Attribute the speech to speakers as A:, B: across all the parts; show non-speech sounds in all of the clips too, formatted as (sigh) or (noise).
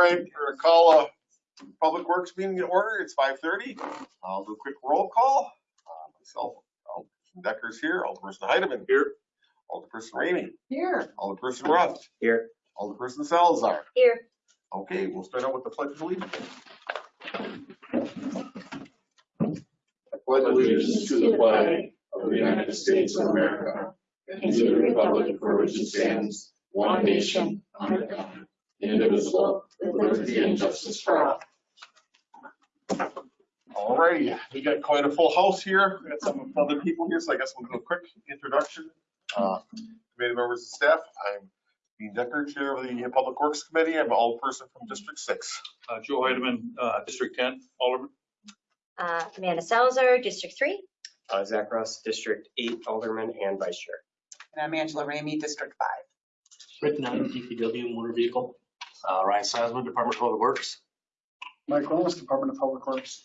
A: right, we're gonna call a Public Works meeting in order. It's five thirty. I'll do a quick roll call. Uh, Myself, Alderperson Decker's here, Alderperson Heidemann here, Alderperson Ramey,
B: Here.
A: Alderperson Ruff.
C: Here.
A: Alderperson Salazar.
B: Here.
A: Okay, we'll start out with the pledge of allegiance.
D: pledge allegiance to the flag of the United States of America and to the republic for which it stands, one nation, under God, indivisible, with liberty and justice for all.
A: All righty, we got quite a full house here. We got some other people here, so I guess we'll do a quick introduction. Uh, Committee members and staff, I'm Dean Decker, Chair of the Public Works Committee. I'm an alderperson from District Six.
E: Uh, Joe Heidemann, uh, District 10, Alderman.
B: Uh, Amanda Salazar, District Three.
C: Uh, Zach Ross, District Eight Alderman and Vice Chair.
F: And I'm Angela Ramey, District Five.
G: Rick Knight, DPW Motor Vehicle. Uh, Ryan Sasman, Department of Public Works.
H: Mike Wallace, Department of Public Works.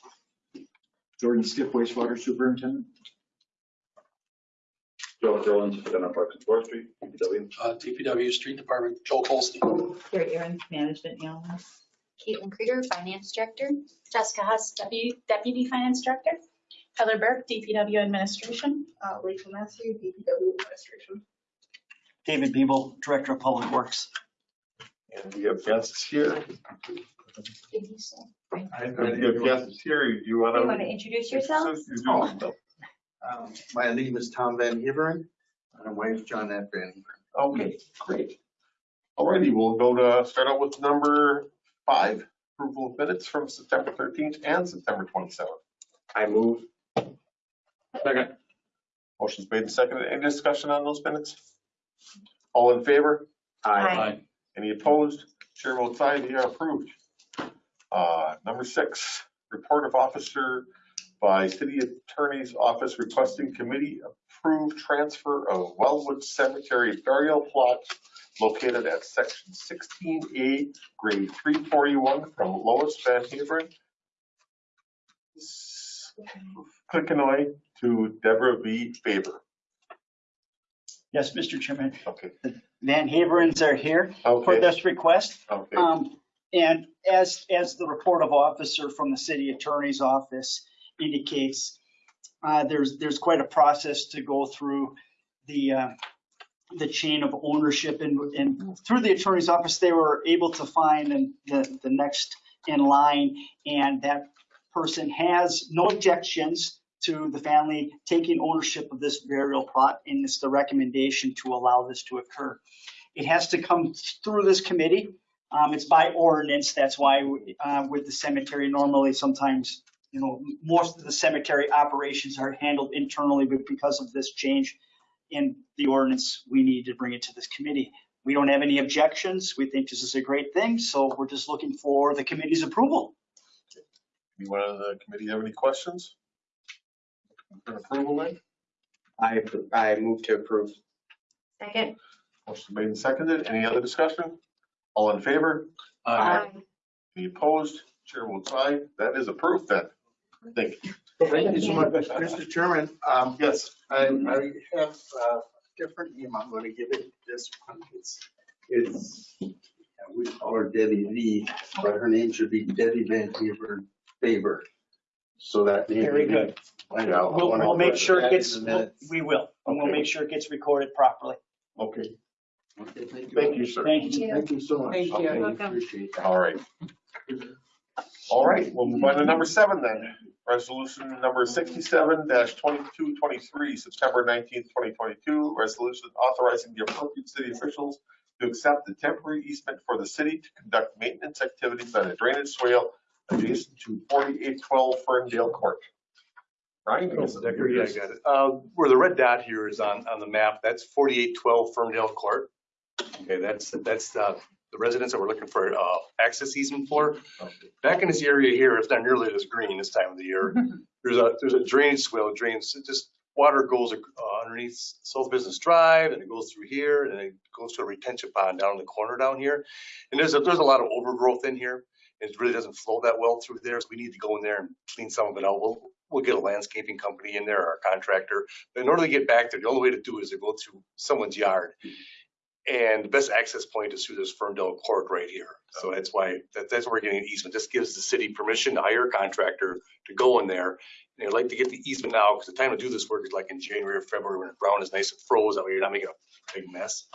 I: Jordan Skip wastewater superintendent.
D: Joe Jones, Lieutenant Parks and Forestry, DPW.
G: Uh, DPW Street Department, Joel Colstein.
J: Carrie Aaron, Management Analyst.
B: Caitlin Krieger, Finance Director.
J: Jessica Huss, Deputy, Deputy Finance Director. Heather Burke, DPW Administration. Uh, Rachel Massey, DPW Administration.
H: David Biebel, Director of Public Works.
A: And we have guests here.
B: Did you say?
A: And we have guests here. Do
B: You
A: wanna?
B: want to introduce yourself?
A: You do.
I: Um, My name is Tom Van Heveren. My wife is John Van Heveren.
A: Okay, great. Alrighty, we'll go to, start out with number five, approval of minutes from September thirteenth and September twenty-seventh.
C: I move.
E: Second.
A: Motion's made and seconded. Any discussion on those minutes? All in favor?
B: Aye.
A: Any opposed? Chair votes aye, they are approved. Uh, Number six, report of officer by city attorney's office requesting committee approve transfer of Wildwood Cemetery burial plot located at section 16A, grade 341 from Lois Van Haveren, Clickenoy to Deborah V. Faber.
H: Yes, Mr. Chairman,
A: Okay,
H: Van Haverens are here for
A: okay,
H: this request.
A: okay.
H: Um, and as, as the report of officer from the city attorney's office indicates, uh, there's, there's quite a process to go through the, uh, the chain of ownership and, and through the attorney's office, they were able to find the, the next in line and that person has no objections to the family taking ownership of this burial plot and it's the recommendation to allow this to occur. It has to come through this committee. Um, it's by ordinance. That's why, uh, with the cemetery, normally sometimes, you know, most of the cemetery operations are handled internally, but because of this change in the ordinance, we need to bring it to this committee. We don't have any objections. We think this is a great thing, so we're just looking for the committee's approval.
A: Anyone on the committee have any questions? For approval, then?
C: I, I move to approve.
B: Second.
A: Motion made and seconded. Any other discussion? All in favor?
E: Uh,
A: Any opposed? Chair votes aye. That is approved then. Thank you.
I: Thank you so much, Mr. Chairman. Um,
A: Yes,
I: I, I have a different name. I'm gonna give it this one. It's, it's, we call her Debbie Lee, but her name should be Debbie Van Heveren Faber. So that. name-
H: Very good.
I: I know. I
H: We'll,
I: wanna
H: we'll make sure it
I: add
H: gets,
I: in the minutes.
H: we will, and we'll
I: Okay.
H: make sure it gets recorded properly.
A: okay.
I: Okay, Thank you.
A: Thank you, sir.
H: Thank you.
I: Thank you so much.
F: Thank you.
I: Okay,
B: Welcome.
I: Appreciate that.
A: All right. All right, we'll move on to number seven then. Resolution number sixty-seven twenty-two twenty-three, September nineteenth, twenty twenty-two. Resolution authorizing the appropriate city officials to accept the temporary easement for the city to conduct maintenance activities on a drainage swale adjacent to forty-eight twelve Ferndale Court. Ryan? I guess-
E: Decker, yeah, I got it. Uh, Where the red dot here is on, on the map, that's 4812 Ferndale Court. Okay, that's, that's uh, the residents that we're looking for uh, access easement for. Back in this area here, it's not nearly as green this time of the year. (laughs) There's a, there's a drainage swale, drains, just, water goes uh, underneath South Business Drive and it goes through here and it goes to a retention pond down in the corner down here. And there's a, there's a lot of overgrowth in here. It really doesn't flow that well through there, so we need to go in there and clean some of it out. We'll, we'll get a landscaping company in there, or a contractor. But in order to get back there, the only way to do it is to go through someone's yard. And the best access point is through this Ferndale Court right here. So that's why, that, that's where we're getting an easement. This gives the city permission to hire a contractor to go in there. And I'd like to get the easement now, because the time to do this work is like in January or February when the ground is nice and froze, that way you're not making a big mess.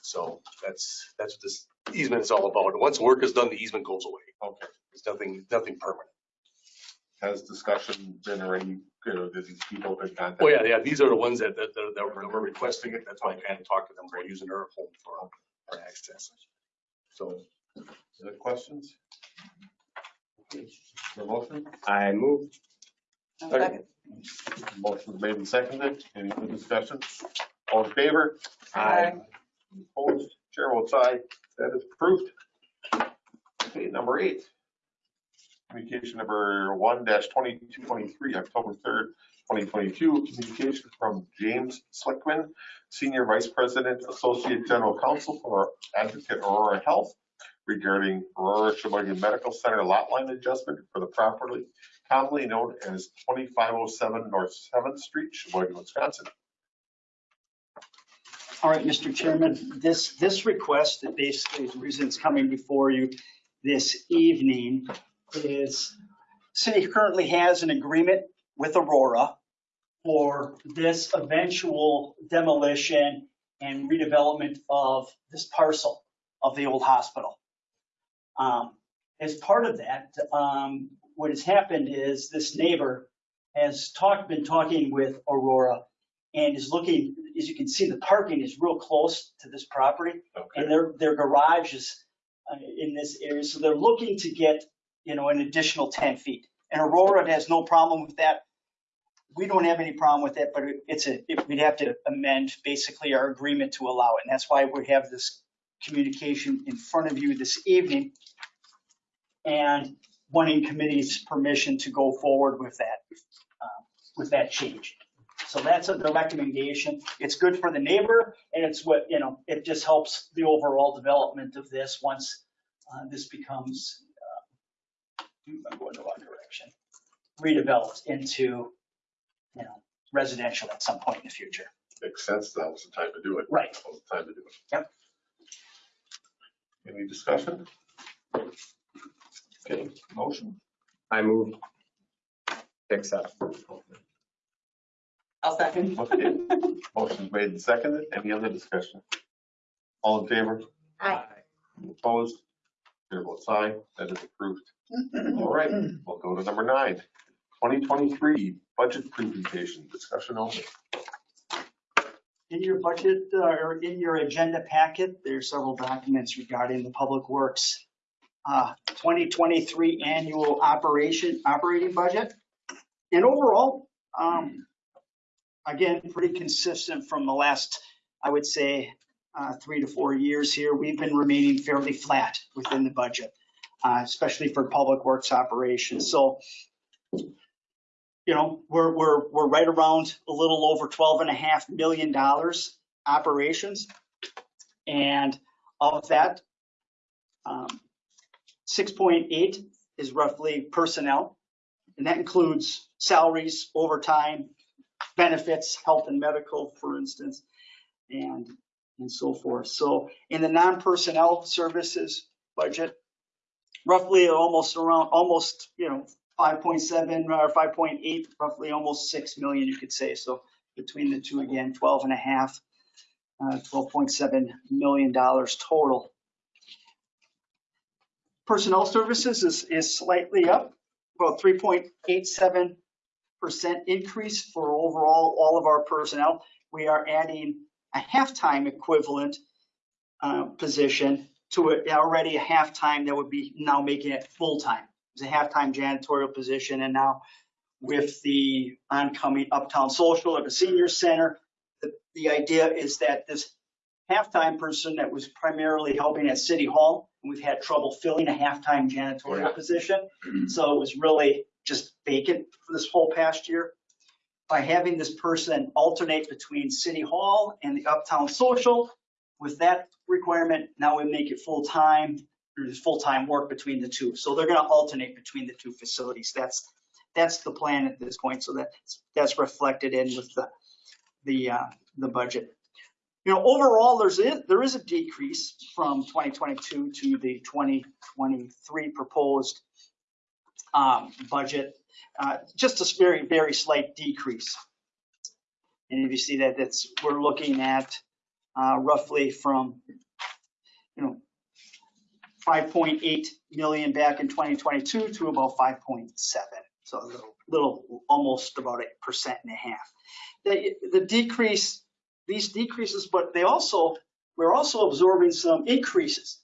E: So that's, that's what this easement is all about. And once work is done, the easement goes away.
A: Okay.
E: It's nothing, nothing permanent.
A: Has discussion been already, you know, did these people been contacted?
E: Oh, yeah, yeah, these are the ones that, that, that were that were requesting it. That's why I kind of talked to them about using their home for, for access. So
A: Any questions? Okay, The motion?
C: I move.
F: Second.
A: Motion made and seconded. Any other discussion? All in favor?
F: Aye.
A: Opposed? Chair votes aye. That is approved. Number eight. Communication number 1-2223, October third, twenty twenty-two. Communication from James Slickman, Senior Vice President, Associate General Counsel for Advocate Aurora Health regarding Aurora Sheboygan Medical Center lot line adjustment for the property commonly known as twenty-five oh seven North Seventh Street, Sheboygan, Wisconsin.
H: All right, Mr. Chairman, this, this request, that basically the reason it's coming before you this evening is city currently has an agreement with Aurora for this eventual demolition and redevelopment of this parcel of the old hospital. Um, As part of that, um, what has happened is this neighbor has talked, been talking with Aurora and is looking, as you can see, the parking is real close to this property
A: Okay,
H: and their, their garage is in this area, so they're looking to get, you know, an additional 10 feet. And Aurora has no problem with that. We don't have any problem with it, but it's a, it- we'd have to amend basically our agreement to allow it. And that's why we have this communication in front of you this evening and wanting committee's permission to go forward with that, uh, with that change. So that's the recommendation. It's good for the neighbor and it's what, you know, it just helps the overall development of this once uh, this becomes, uh, I'm going the wrong direction, redeveloped into, you know, residential at some point in the future.
A: makes sense. That was the time to do it.
H: Right.
A: That was the time to do it.
H: Yep.
A: Any discussion? Okay, motion.
C: I move. to Accept.
F: I'll second.
A: Okay, motion made and seconded. Any other discussion? All in favor?
B: Aye.
A: Opposed? Chair votes aye. That is approved. All right, we'll go to number nine. 2023 budget presentation, discussion only.
H: In your budget, uh, or in your agenda packet, there's several documents regarding the Public Works uh, 2023 annual operation, operating budget. And overall, um, again, pretty consistent from the last, I would say, uh, three to four years here. We've been remaining fairly flat within the budget, uh, especially for Public Works operations. So, you know, we're, we're, we're right around a little over 12 and a half million dollars operations. And of that, um, 6.8 is roughly personnel. And that includes salaries, overtime, benefits, health and medical, for instance, and, and so forth. So in the non-personnel services budget, roughly almost around, almost, you know, 5.7 or 5.8, roughly almost 6 million, you could say. So between the two, again, 12 and a half, uh, 12.7 million dollars total. Personnel services is, is slightly up, about 3.87% increase for overall, all of our personnel. We are adding a halftime equivalent uh, position to a- already a halftime that would be now making it full-time. It's a halftime janitorial position and now with the oncoming Uptown Social at the senior center, the, the idea is that this halftime person that was primarily helping at City Hall, and we've had trouble filling a halftime janitorial position. (clears throat) So it was really just vacant for this whole past year. By having this person alternate between City Hall and the Uptown Social, with that requirement, now we make it full-time, there's full-time work between the two. So they're gonna alternate between the two facilities. That's, that's the plan at this point. So that's, that's reflected in with the, the, uh, the budget. You know, overall, there's, a- there is a decrease from 2022 to the 2023 proposed budget. Uh, Just a very, very slight decrease. And if you see that, that's, we're looking at uh, roughly from, you know, 5.8 million back in 2022 to about 5.7. So a little, little, almost about a percent and a half. The, the decrease, these decreases, but they also, we're also absorbing some increases.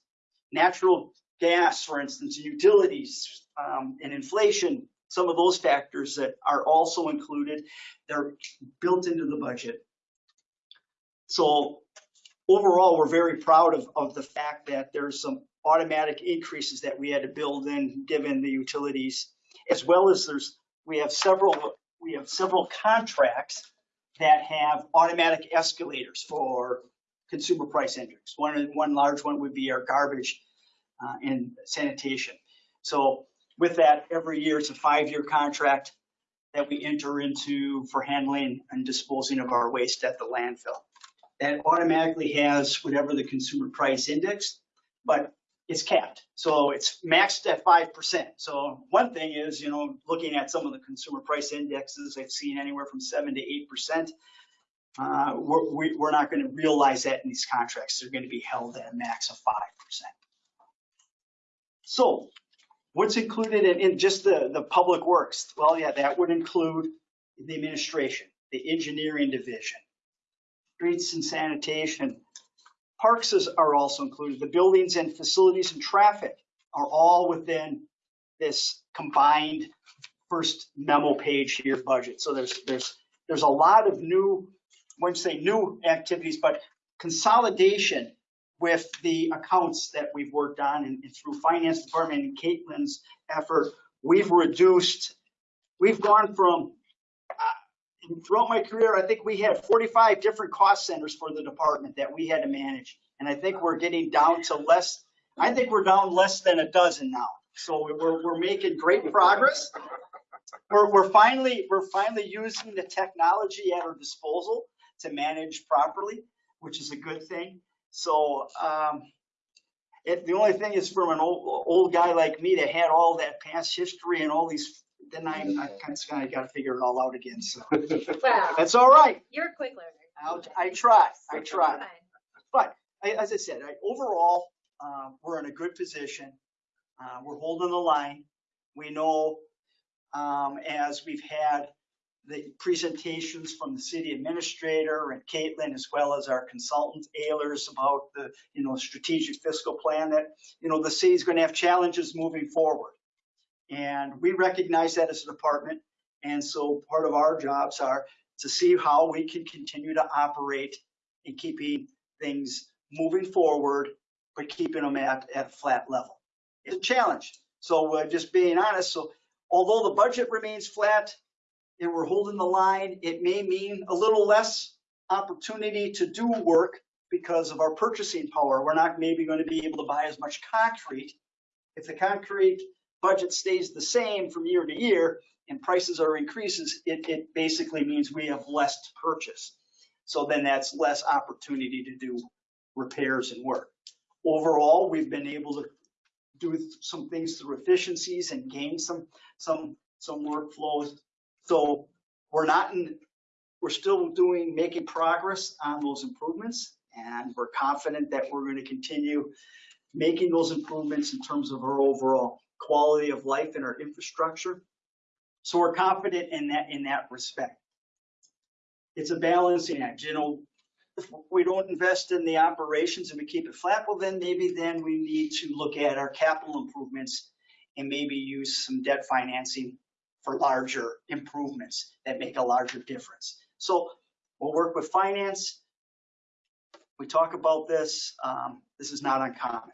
H: Natural gas, for instance, utilities, um, and inflation, some of those factors that are also included, they're built into the budget. So overall, we're very proud of, of the fact that there's some automatic increases that we had to build in, given the utilities, as well as there's, we have several, we have several contracts that have automatic escalators for consumer price index. One, one large one would be our garbage uh, and sanitation. So with that, every year, it's a five-year contract that we enter into for handling and disposing of our waste at the landfill. That automatically has whatever the consumer price index, but it's capped. So it's maxed at 5%. So one thing is, you know, looking at some of the consumer price indexes, I've seen anywhere from 7 to 8%. Uh, we're, we- we're not going to realize that in these contracts. They're going to be held at a max of 5%. So what's included in, in just the, the public works? Well, yeah, that would include the administration, the engineering division, streets and sanitation. Parks is, are also included. The buildings and facilities and traffic are all within this combined first memo page here budget. So there's, there's, there's a lot of new, I wouldn't say new activities, but consolidation with the accounts that we've worked on and and through finance department and Caitlin's effort, we've reduced, we've gone from, uh, throughout my career, I think we had 45 different cost centers for the department that we had to manage. And I think we're getting down to less, I think we're down less than a dozen now. So we're, we're making great progress. We're, we're finally, we're finally using the technology at our disposal to manage properly, which is a good thing. So, um, it, the only thing is from an old, old guy like me that had all that past history and all these, then I, I kind of, got to figure it all out again. So (laughs)
B: Well,
H: that's all right.
B: you're a quick learner.
H: I'll, I try, I try.
B: Fine.
H: But I- as I said, I- overall, uh, we're in a good position. Uh, We're holding the line. We know, um, as we've had the presentations from the city administrator and Caitlin, as well as our consultant Ayers about the, you know, strategic fiscal plan, that, you know, the city's going to have challenges moving forward. And we recognize that as a department. And so part of our jobs are to see how we can continue to operate in keeping things moving forward, but keeping them at, at a flat level. It's a challenge. So uh, just being honest, so although the budget remains flat and we're holding the line, it may mean a little less opportunity to do work because of our purchasing power. We're not maybe going to be able to buy as much concrete. If the concrete budget stays the same from year to year and prices are increases, it, it basically means we have less to purchase. So then that's less opportunity to do repairs and work. Overall, we've been able to do some things through efficiencies and gain some, some, some workflows. So we're not in, we're still doing, making progress on those improvements. And we're confident that we're going to continue making those improvements in terms of our overall quality of life and our infrastructure. So we're confident in that, in that respect. It's a balancing act, you know, if we don't invest in the operations and we keep it flat, well, then maybe then we need to look at our capital improvements and maybe use some debt financing for larger improvements that make a larger difference. So we'll work with finance. We talk about this. Um, this is not uncommon.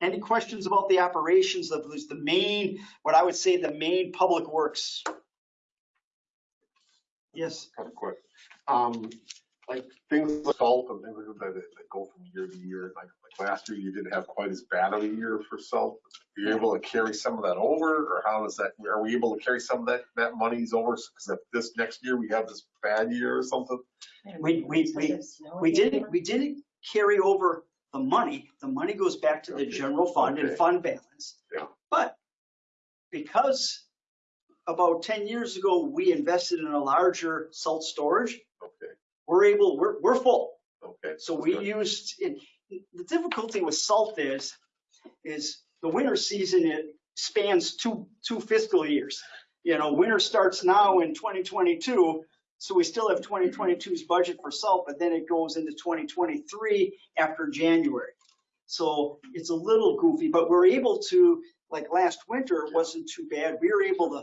H: Any questions about the operations of this, the main, what I would say the main public works? Yes.
A: Of quick. Like things like salt and things like that, that go from year to year. Like, like last year, you didn't have quite as bad of a year for salt. Are you able to carry some of that over or how does that, are we able to carry some of that, that monies over? Because if this next year we have this bad year or something,
H: We, we, we, we didn't, we didn't carry over the money. The money goes back to the
A: Okay.
H: general fund and
A: Okay.
H: fund balance.
A: Yeah.
H: But because about 10 years ago, we invested in a larger salt storage,
A: okay,
H: we're able, we're, we're full.
A: okay.
H: So we
A: Good.
H: used, it- the difficulty with salt is, is the winter season, it spans two, two fiscal years. You know, winter starts now in 2022, so we still have 2022's budget for salt, but then it goes into 2023 after January. So it's a little goofy, but we're able to, like last winter, wasn't too bad. We were able to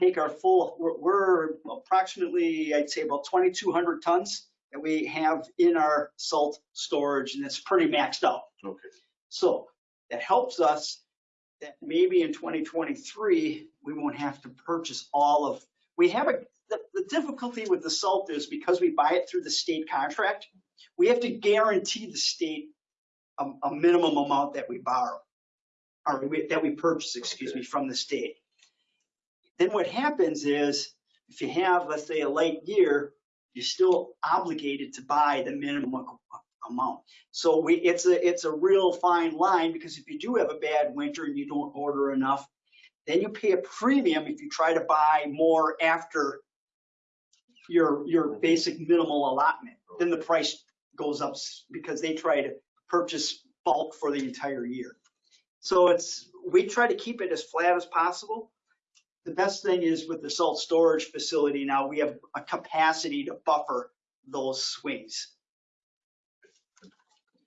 H: take our full, we're- we're approximately, I'd say about 2,200 tons that we have in our salt storage, and it's pretty maxed out.
A: Okay,
H: So that helps us that maybe in 2023, we won't have to purchase all of, we have a, the, the difficulty with the salt is because we buy it through the state contract, we have to guarantee the state a, a minimum amount that we borrow, or we- that we purchase, excuse me, from the state. Then what happens is, if you have, let's say, a late year, you're still obligated to buy the minimum amount. So we, it's a, it's a real fine line because if you do have a bad winter and you don't order enough, then you pay a premium if you try to buy more after your, your basic minimal allotment. Then the price goes up because they try to purchase bulk for the entire year. So it's, we try to keep it as flat as possible. The best thing is with the salt storage facility now, we have a capacity to buffer those swings.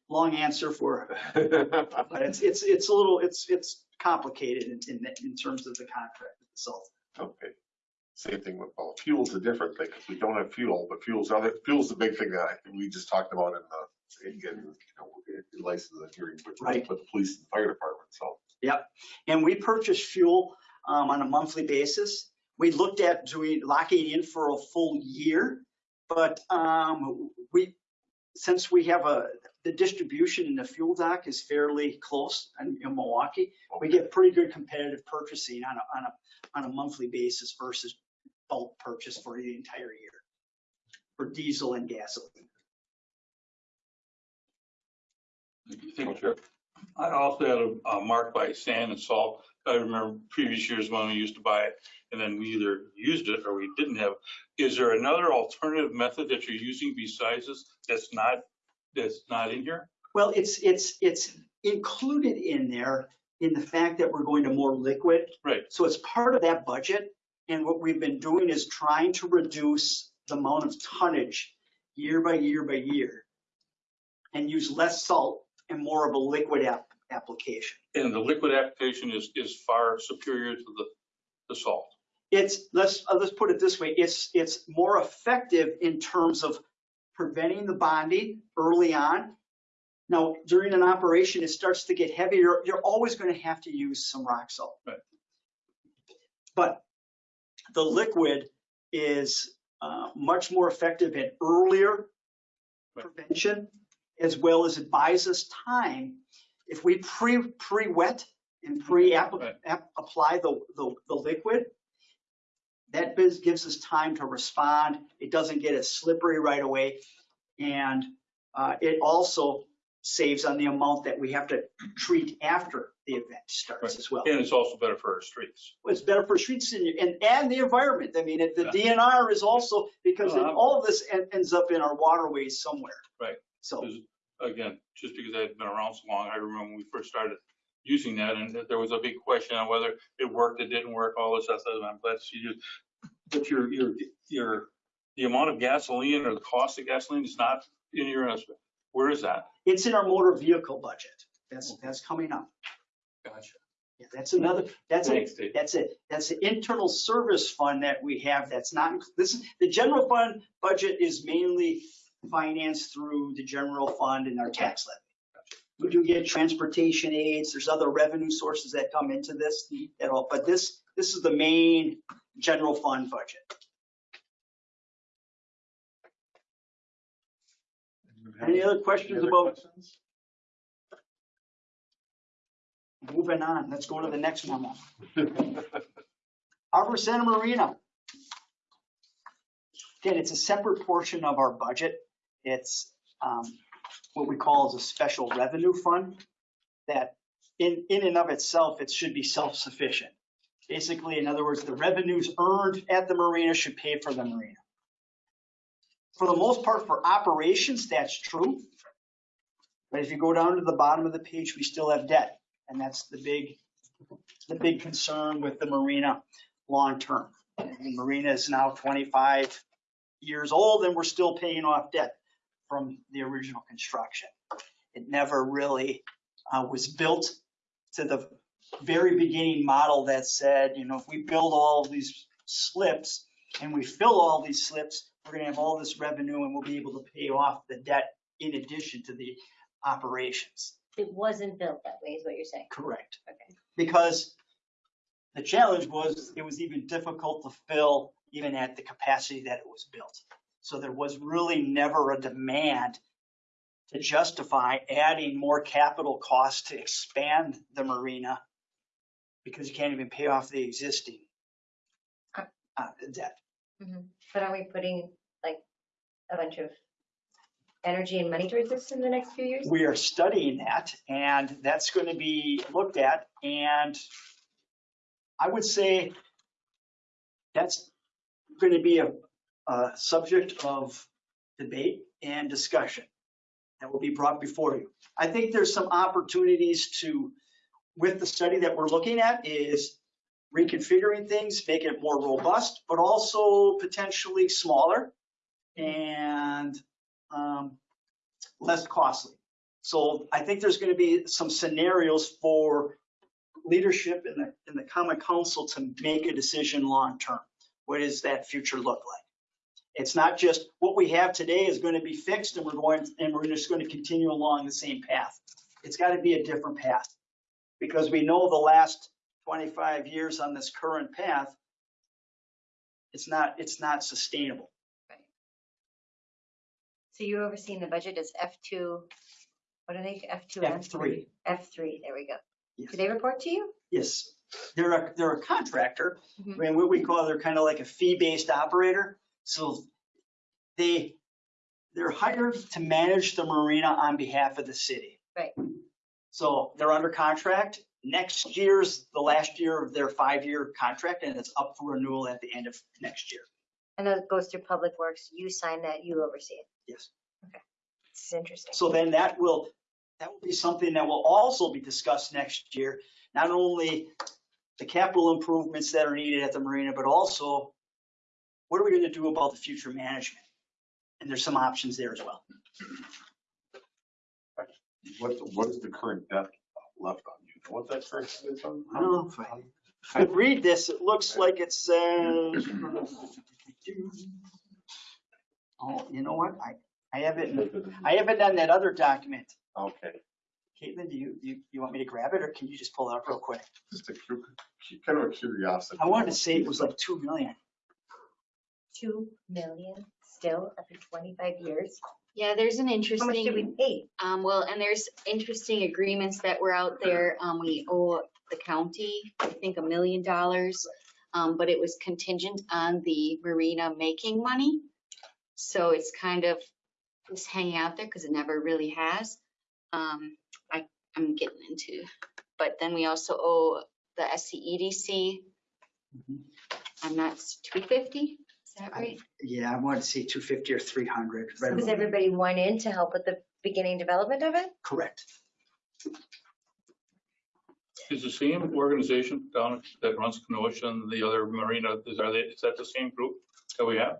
H: Long answer for, but it's, it's, it's a little, it's, it's complicated in, in, in terms of the contract with the salt.
A: Okay. Same thing with, well, fuel's a different thing, because we don't have fuel, but fuel's other, fuel's the big thing that I we just talked about in the, again, you know, license hearing with,
H: Right.
A: with the police and fire department, so. Yeah.
H: And we purchase fuel um, on a monthly basis. We looked at doing, locking in for a full year, but um, we, since we have a, the distribution in the fuel dock is fairly close in in Milwaukee, we get pretty good competitive purchasing on a, on a, on a monthly basis versus bulk purchase for the entire year for diesel and gasoline.
A: Okay.
K: I also had a, a mark by sand and salt. I remember previous years when we used to buy it and then we either used it or we didn't have. Is there another alternative method that you're using besides this that's not, that's not in here?
H: Well, it's, it's, it's included in there in the fact that we're going to more liquid.
K: Right.
H: So it's part of that budget. And what we've been doing is trying to reduce the amount of tonnage year by year by year and use less salt and more of a liquid app, application.
K: And the liquid application is, is far superior to the, the salt.
H: It's, let's, uh, let's put it this way, it's, it's more effective in terms of preventing the bonding early on. Now, during an operation, it starts to get heavier, you're always gonna have to use some rock salt.
K: Right.
H: But the liquid is uh, much more effective at earlier
K: Right.
H: prevention, as well as it buys us time. If we pre, pre-wet and pre-apply
K: Right.
H: apply the, the, the liquid, that biz gives us time to respond. It doesn't get as slippery right away. And uh, it also saves on the amount that we have to treat after the event starts as well.
K: And it's also better for our streets.
H: It's better for streets and, and, and the environment. I mean, it- the DNR is also, because
K: No,
H: all of this en- ends up in our waterways somewhere.
K: Right.
H: So,
K: Again, just because I had been around so long, I remember when we first started using that and that there was a big question on whether it worked, it didn't work, all this stuff. And I'm glad to see you. But your, your, your, the amount of gasoline or the cost of gasoline is not in your, estimate. where is that?
H: it's in our motor vehicle budget. That's, that's coming up.
K: Gotcha.
H: Yeah, That's another, that's a,
K: Thanks, Dave.
H: That's it. That's the internal service fund that we have that's not, this is, the general fund budget is mainly financed through the general fund and our tax levy. We do get transportation aids, there's other revenue sources that come into this at all, but this, this is the main general fund budget. Any other questions
A: other
H: about,
A: questions?
H: moving on, let's go to the next memo. (laughs) Harbor Centre Marina. Again, it's a separate portion of our budget. It's um, what we call as a special revenue fund that in, in and of itself, it should be self-sufficient. Basically, in other words, the revenues earned at the marina should pay for the marina. For the most part, for operations, that's true. But if you go down to the bottom of the page, we still have debt. And that's the big, the big concern with the marina long-term. The marina is now 25 years old and we're still paying off debt from the original construction. It never really uh, was built to the very beginning model that said, you know, if we build all these slips and we fill all these slips, we're gonna have all this revenue and we'll be able to pay off the debt in addition to the operations.
B: It wasn't built that way, is what you're saying.
H: Correct.
B: Okay.
H: Because the challenge was it was even difficult to fill even at the capacity that it was built. So there was really never a demand to justify adding more capital costs to expand the marina because you can't even pay off the existing uh, debt.
B: But are we putting like a bunch of energy and money towards this in the next few years?
H: We are studying that and that's going to be looked at and I would say that's going to be a, a subject of debate and discussion that will be brought before you. I think there's some opportunities to, with the study that we're looking at is reconfiguring things, make it more robust, but also potentially smaller and um, less costly. So I think there's going to be some scenarios for leadership in the, in the common council to make a decision long-term. What does that future look like? It's not just what we have today is going to be fixed and we're going, and we're just going to continue along the same path. It's got to be a different path. Because we know the last 25 years on this current path, it's not, it's not sustainable.
B: So you're overseeing the budget as F2, what are they, F2?
H: F3.
B: F3, there we go.
H: Yes.
B: Do they report to you?
H: Yes, they're a, they're a contractor.
B: Mhm.
H: I mean, what we call, they're kind of like a fee-based operator. So they, they're hired to manage the marina on behalf of the city.
B: Right.
H: So they're under contract. Next year's the last year of their five-year contract and it's up for renewal at the end of next year.
B: And that goes through Public Works, you sign that, you oversee it.
H: Yes.
B: This is interesting.
H: So then that will, that will be something that will also be discussed next year. Not only the capital improvements that are needed at the marina, but also what are we going to do about the future management? And there's some options there as well.
A: What, what is the current debt left on you? What that current debt is on?
H: I don't know if I, if I read this, it looks like it says. Oh, you know what? I, I have it, in- I have it on that other document.
A: Okay,
H: Caitlin, do you, you, you want me to grab it or can you just pull it up real quick?
A: just a cu- kind of a curiosity.
H: I wanted to say it was like 2 million.
B: 2 million still after 25 years?
L: Yeah, there's an
B: How much did we
L: interesting,
B: pay?
L: um, well, and there's interesting agreements that were out there. Um, we owe the county, I think, a million dollars. Um, but it was contingent on the marina making money. So it's kind of just hanging out there because it never really has. Um, I, I'm getting into, but then we also owe the SCEDC.
H: Mhm.
L: I'm not, 250, is that right?
H: Yeah, I wanted to say 250 or 300. right
B: Does
H: around-
B: everybody want in to help with the beginning development of it?
H: Correct.
K: Is the same organization down that runs Kenosha and the other marina, is, are they, is that the same group that we have?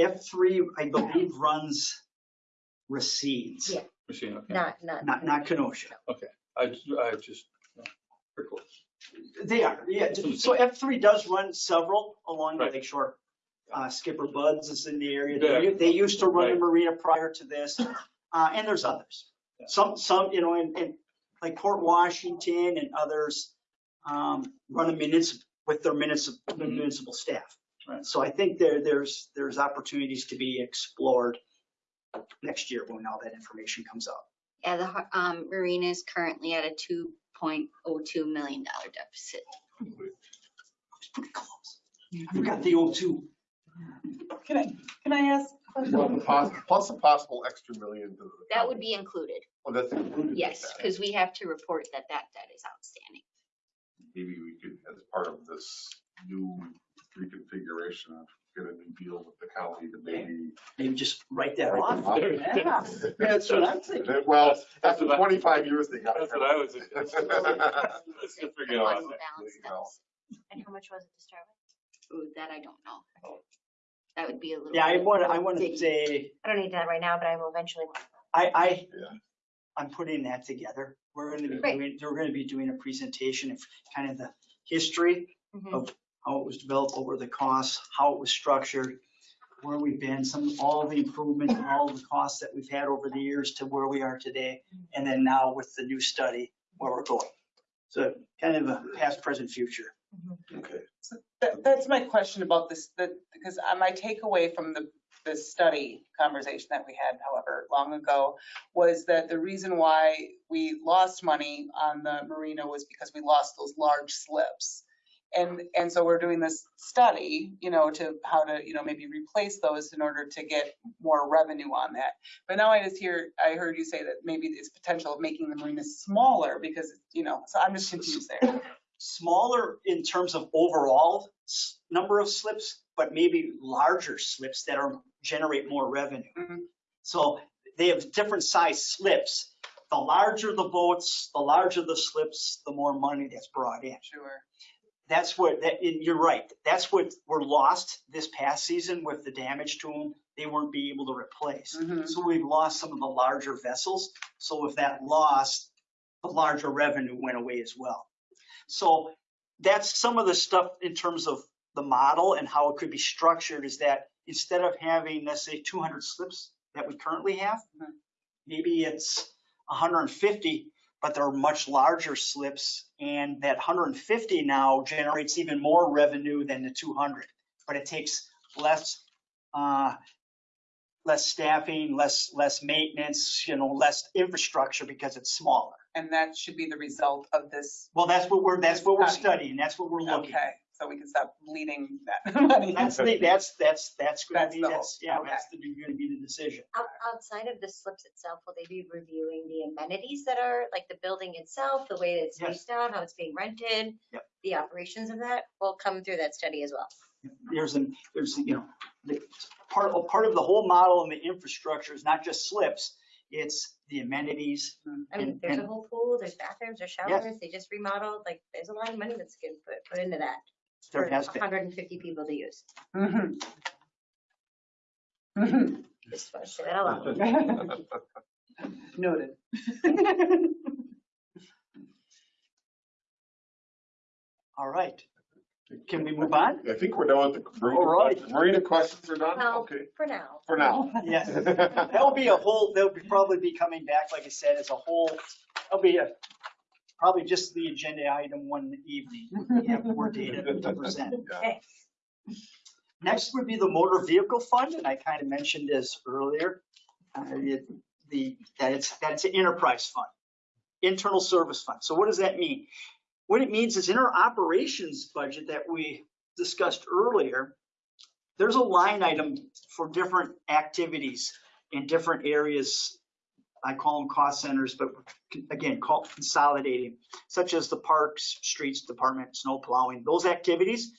H: F3, I believe, runs Racine's,
B: Yeah.
K: We're okay.
B: Not, not.
H: not, not Kenosha.
K: I, I just, pretty cool.
H: They are, yeah. So F3 does run several along the
K: Right.
H: lakeshore. Uh, Skipper Buds is in the area.
K: Yeah.
H: They, they used to run a
K: Right.
H: marina prior to this, uh, and there's others.
K: Yeah.
H: Some, some, you know, in, in like Port Washington and others, um, run a municipal, with their municipal,
K: Mhm.
H: municipal staff.
K: Right.
H: So I think there, there's, there's opportunities to be explored next year when all that information comes out.
L: Yeah, the har- um, marina is currently at a two point oh two million dollar deficit.
H: It's pretty close. I forgot the O2.
F: Can I, can I ask? a question?
A: Well, the pos- Plus a possible extra million. to the
L: That would be included,
A: Oh, that's included. with
L: yes,
A: that.
L: because we have to report that that debt is outstanding.
A: Maybe we could, as part of this new reconfiguration, get a new deal with the county to maybe.
H: Maybe just write that off.
F: Yeah.
H: That's what I'm thinking.
A: Well, after twenty-five years, they got. (laughs)
K: That's what I was thinking. Let's get figured
L: What's
K: out.
A: you
L: And how much was it to start with? Ooh, that I don't know. Oh. That would be a little.
H: Yeah, I
L: bit
H: want, I want to say,
B: I don't need that right now, but I will eventually.
H: I, I, I'm putting that together. We're going to be
B: Great.
H: doing, we're going to be doing a presentation of kind of the history
B: Mhm.
H: of how it was developed, over the costs, how it was structured, where we've been, some, all the improvements, all the costs that we've had over the years to where we are today. And then now with the new study, where we're going. So kind of a past, present, future.
A: Okay.
F: That, that's my question about this, that, because uh, my takeaway from the, the study conversation that we had, however, long ago, was that the reason why we lost money on the marina was because we lost those large slips. And, and so we're doing this study, you know, to how to, you know, maybe replace those in order to get more revenue on that. But now I just hear, I heard you say that maybe it's potential of making the marina smaller because, you know, so I'm just confused there.
H: Smaller in terms of overall number of slips, but maybe larger slips that are, generate more revenue.
F: Mhm.
H: So they have different size slips. The larger the boats, the larger the slips, the more money that's brought in.
F: Sure.
H: That's what, that, and you're right. That's what were lost this past season with the damage to them. They weren't be able to replace.
F: Mhm.
H: So we've lost some of the larger vessels. So with that loss, the larger revenue went away as well. So that's some of the stuff in terms of the model and how it could be structured is that instead of having, let's say, 200 slips that we currently have,
F: Mhm.
H: maybe it's 150, but they're much larger slips. And that 150 now generates even more revenue than the 200, but it takes less, uh, less staffing, less, less maintenance, you know, less infrastructure because it's smaller.
F: And that should be the result of this.
H: Well, that's what we're, that's what we're
F: Study.
H: studying. That's what we're looking.
F: Okay, so we can stop bleeding that (laughs) money.
H: That's the, that's, that's, that's gonna be,
F: the
H: that's, yeah,
F: okay.
H: that's gonna be the decision.
B: Out- Outside of the slips itself, will they be reviewing the amenities that are, like the building itself, the way it's
H: Yes.
B: leased out, how it's being rented?
H: Yep.
B: The operations of that will come through that study as well.
H: There's an, there's, you know, the, part, part of the whole model and the infrastructure is not just slips, it's the amenities.
B: I mean,
H: And-
B: there's a whole pool, there's bathrooms, there's
H: Yes.
B: showers, they just remodeled, like, there's a lot of money that's getting put, put into that.
H: There
B: for
H: has been.
B: hundred and fifty people to use.
F: Mhm. Mhm.
B: Just want to say that out loud. (laughs)
F: Noted. (laughs)
H: All right. Can we move on?
A: I think we're done with the marina
H: All right.
A: questions. Marina questions are done?
B: Well,
A: Okay,
B: for now.
A: for now.
H: Yes. (laughs) There'll be a whole, they'll be probably be coming back, like I said, as a whole, there'll be a, probably just the agenda item one evening. We have more data to (laughs) present.
B: Okay.
H: Next would be the motor vehicle fund, and I kind of mentioned this earlier. uh, it- The, that it's, that it's an enterprise fund, internal service fund. So what does that mean? What it means is in our operations budget that we discussed earlier, there's a line item for different activities in different areas. I call them cost centers, but again, call consolidating, such as the parks, streets department, snow plowing, those activities.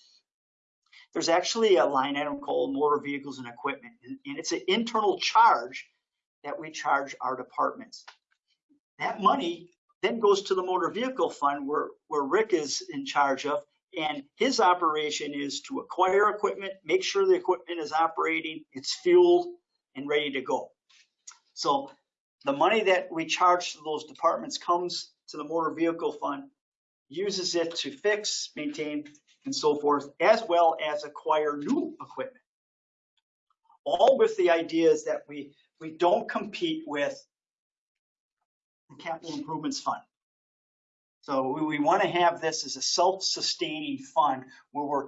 H: There's actually a line item called motor vehicles and equipment, and and it's an internal charge that we charge our departments. That money then goes to the motor vehicle fund where, where Rick is in charge of. And his operation is to acquire equipment, make sure the equipment is operating, it's fueled and ready to go. So the money that we charge to those departments comes to the motor vehicle fund, uses it to fix, maintain, and so forth, as well as acquire new equipment. All with the idea is that we, we don't compete with capital improvements fund. So we, we want to have this as a self-sustaining fund where we're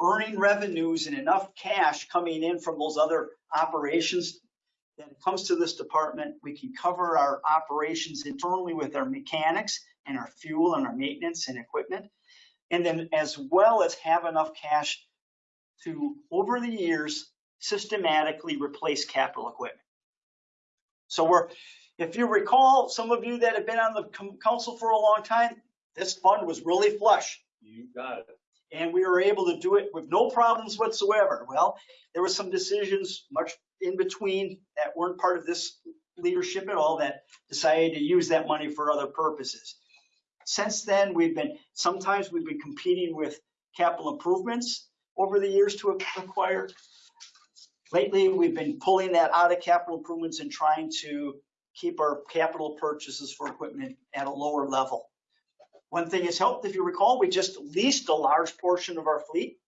H: earning revenues and enough cash coming in from those other operations that it comes to this department, we can cover our operations internally with our mechanics and our fuel and our maintenance and equipment. And then as well as have enough cash to, over the years, systematically replace capital equipment. So we're, if you recall, some of you that have been on the council for a long time, this fund was really flush.
K: You got it.
H: And we were able to do it with no problems whatsoever. Well, there were some decisions much in between that weren't part of this leadership at all that decided to use that money for other purposes. Since then, we've been, sometimes we've been competing with capital improvements over the years to acquire. Lately, we've been pulling that out of capital improvements and trying to keep our capital purchases for equipment at a lower level. One thing has helped, if you recall, we just leased a large portion of our fleet,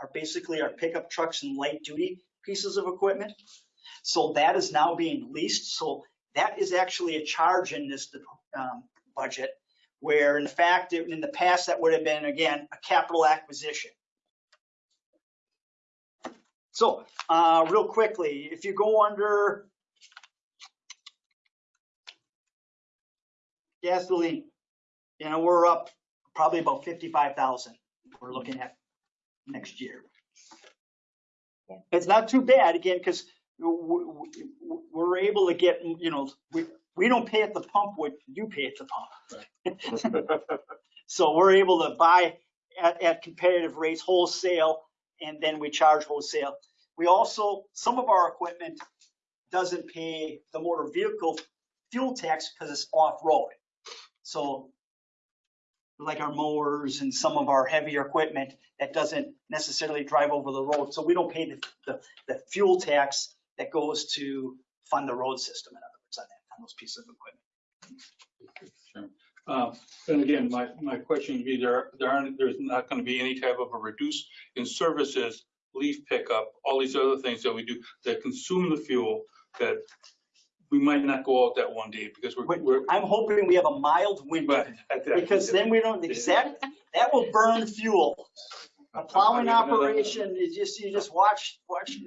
H: our basically our pickup trucks and light duty pieces of equipment. So that is now being leased. So that is actually a charge in this um, budget, where in fact, in the past, that would have been, again, a capital acquisition. So, uh, real quickly, if you go under gasoline, you know, we're up probably about fifty-five thousand we're looking at next year. It's not too bad, again, because we're able to get, you know, we, we don't pay at the pump what you pay at the pump. (laughs) So we're able to buy at, at competitive rates wholesale, and then we charge wholesale. We also, some of our equipment doesn't pay the motor vehicle fuel tax because it's off-road. So like our mowers and some of our heavier equipment that doesn't necessarily drive over the road. So we don't pay the, the, the fuel tax that goes to fund the road system, in other words, on that, on those pieces of equipment.
K: Uh, And again, my, my question would be, there, there aren't, there's not going to be any type of a reduce in services, leaf pickup, all these other things that we do that consume the fuel that we might not go out that one day because we're, we're.
H: I'm hoping we have a mild winter (laughs) because then we don't, exact, that will burn fuel. A (laughs) plowing operation is just, you just watch, watch. (laughs)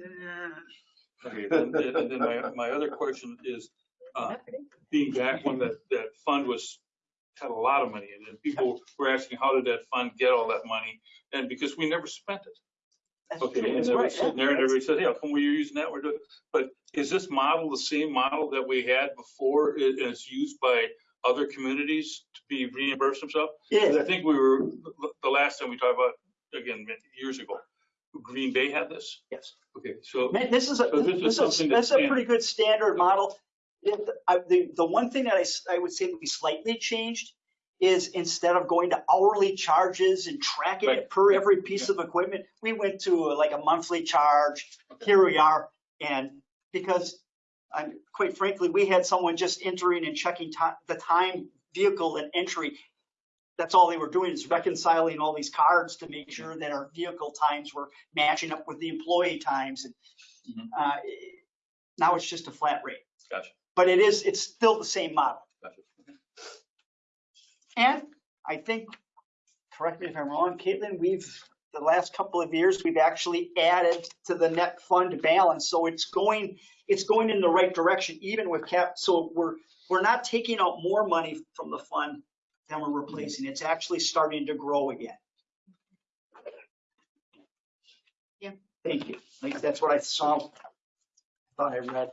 K: Okay, then, then then my, my other question is, uh, being back when that, that fund was, had a lot of money in it, and people were asking, how did that fund get all that money? And because we never spent it.
H: That's
K: Okay,
H: true,
K: and
H: that's
K: they were
H: right,
K: sitting there and everybody said, yeah, come we are using that, we're doing, but is this model the same model that we had before and it's used by other communities to be reimbursed themselves?
H: It
K: Because
H: is.
K: I think we were, the last time we talked about, again, years ago, Green Bay had this?
H: Yes.
K: Okay, so,
H: Man, this is a,
K: So this is
H: this is,
K: something
H: this is a pretty good standard model. It- I- The, the one thing that I, s- I would say we slightly changed is instead of going to hourly charges and tracking
K: Right.
H: it per every piece of equipment, we went to like a monthly charge. Here we are. And because, I'm, quite frankly, we had someone just entering and checking the time, vehicle and entry. That's all they were doing is reconciling all these cards to make sure that our vehicle times were matching up with the employee times. And
K: Mhm.
H: uh, Now it's just a flat rate.
K: Gotcha.
H: But it is, it's still the same model. And I think, correct me if I'm wrong, Caitlin, we've, the last couple of years, we've actually added to the net fund balance. So it's going, it's going in the right direction, even with cap. So we're, we're not taking out more money from the fund than we're replacing. It's actually starting to grow again.
L: Yeah.
H: Thank you. Like, that's what I saw. Thought I read.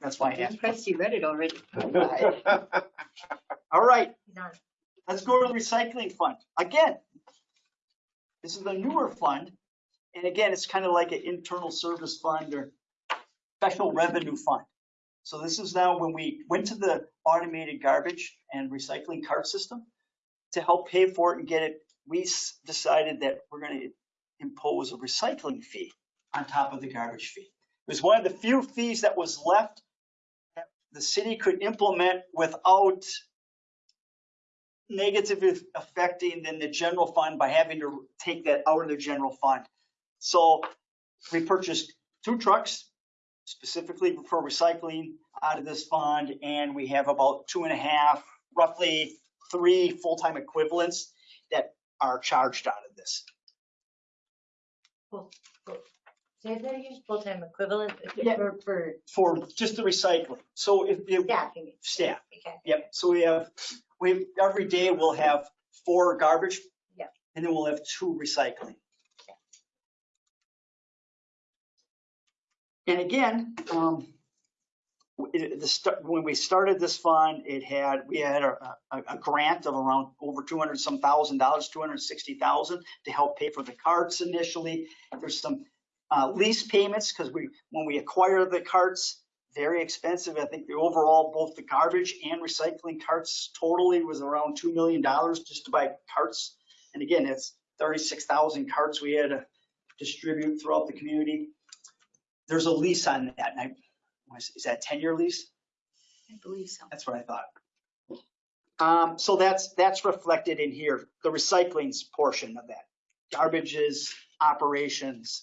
H: That's why I
L: I'm
H: asked.
L: impressed you read it already. (laughs)
H: All right. Let's go to the recycling fund. Again, this is a newer fund. And again, it's kind of like an internal service fund or special revenue fund. So this is now when we went to the automated garbage and recycling cart system to help pay for it and get it, we decided that we're going to impose a recycling fee on top of the garbage fee. It was one of the few fees that was left that the city could implement without negatively affecting then the general fund by having to take that out of the general fund. So we purchased two trucks specifically for recycling out of this fund, and we have about two and a half, roughly three full-time equivalents that are charged out of this.
B: Cool, cool. So that a full-time equivalent
H: Yeah.
B: for, for
H: For just the recycling. So if, if,
B: staffing?
H: staff,
B: Okay.
H: Yep, so we have, we, every day we'll have four garbage.
B: Yep.
H: And then we'll have two recycling. And again, um, it- the, start- when we started this fund, it had, we had a, a, a grant of around over two hundred some thousand dollars, two hundred sixty thousand to help pay for the carts initially. There's some, uh, lease payments, because we, when we acquire the carts, very expensive. I think the overall, both the garbage and recycling carts totally was around $2 million just to buy carts. And again, it's 36,000 carts we had to distribute throughout the community. There's a lease on that. And I, is that a 10-year lease?
L: I believe so.
H: That's what I thought. Um, so that's, that's reflected in here, the recycling's portion of that. Garbages, operations.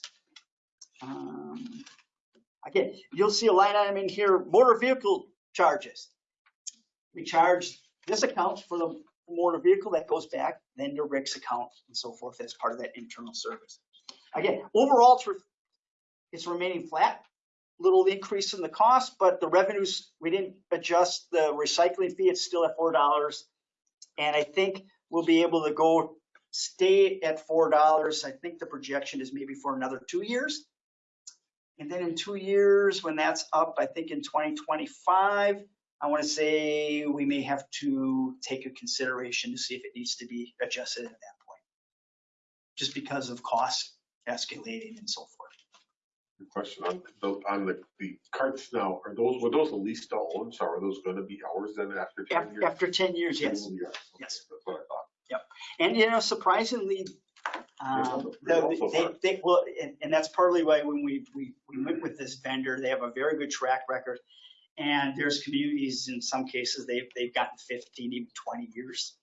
H: Um, Again, you'll see a line item in here, motor vehicle charges. We charge this account for the motor vehicle that goes back, then to Rick's account and so forth as part of that internal service. Again, overall, it's, re- it's remaining flat, little increase in the cost, but the revenues, we didn't adjust the recycling fee, it's still at four dollars. And I think we'll be able to go stay at four dollars. I think the projection is maybe for another two years. And then in two years, when that's up, I think in 2025, I want to say we may have to take a consideration to see if it needs to be adjusted at that point. Just because of costs escalating and so forth.
A: Good Question on the, on the, the carts now, are those, were those leased to own, so are those gonna be ours then after ten
H: Af-
A: years?
H: After 10 years, yes.
A: Yes. Okay,
H: Yes.
A: That's what I thought. Yep.
H: And you know, surprisingly, um,
A: also- there's
H: the-
A: also
H: they, they, well, and, and that's partly why when we, we, we went with this vendor, they have a very good track record. And there's communities, in some cases, they've, they've gotten 15, even 20 years.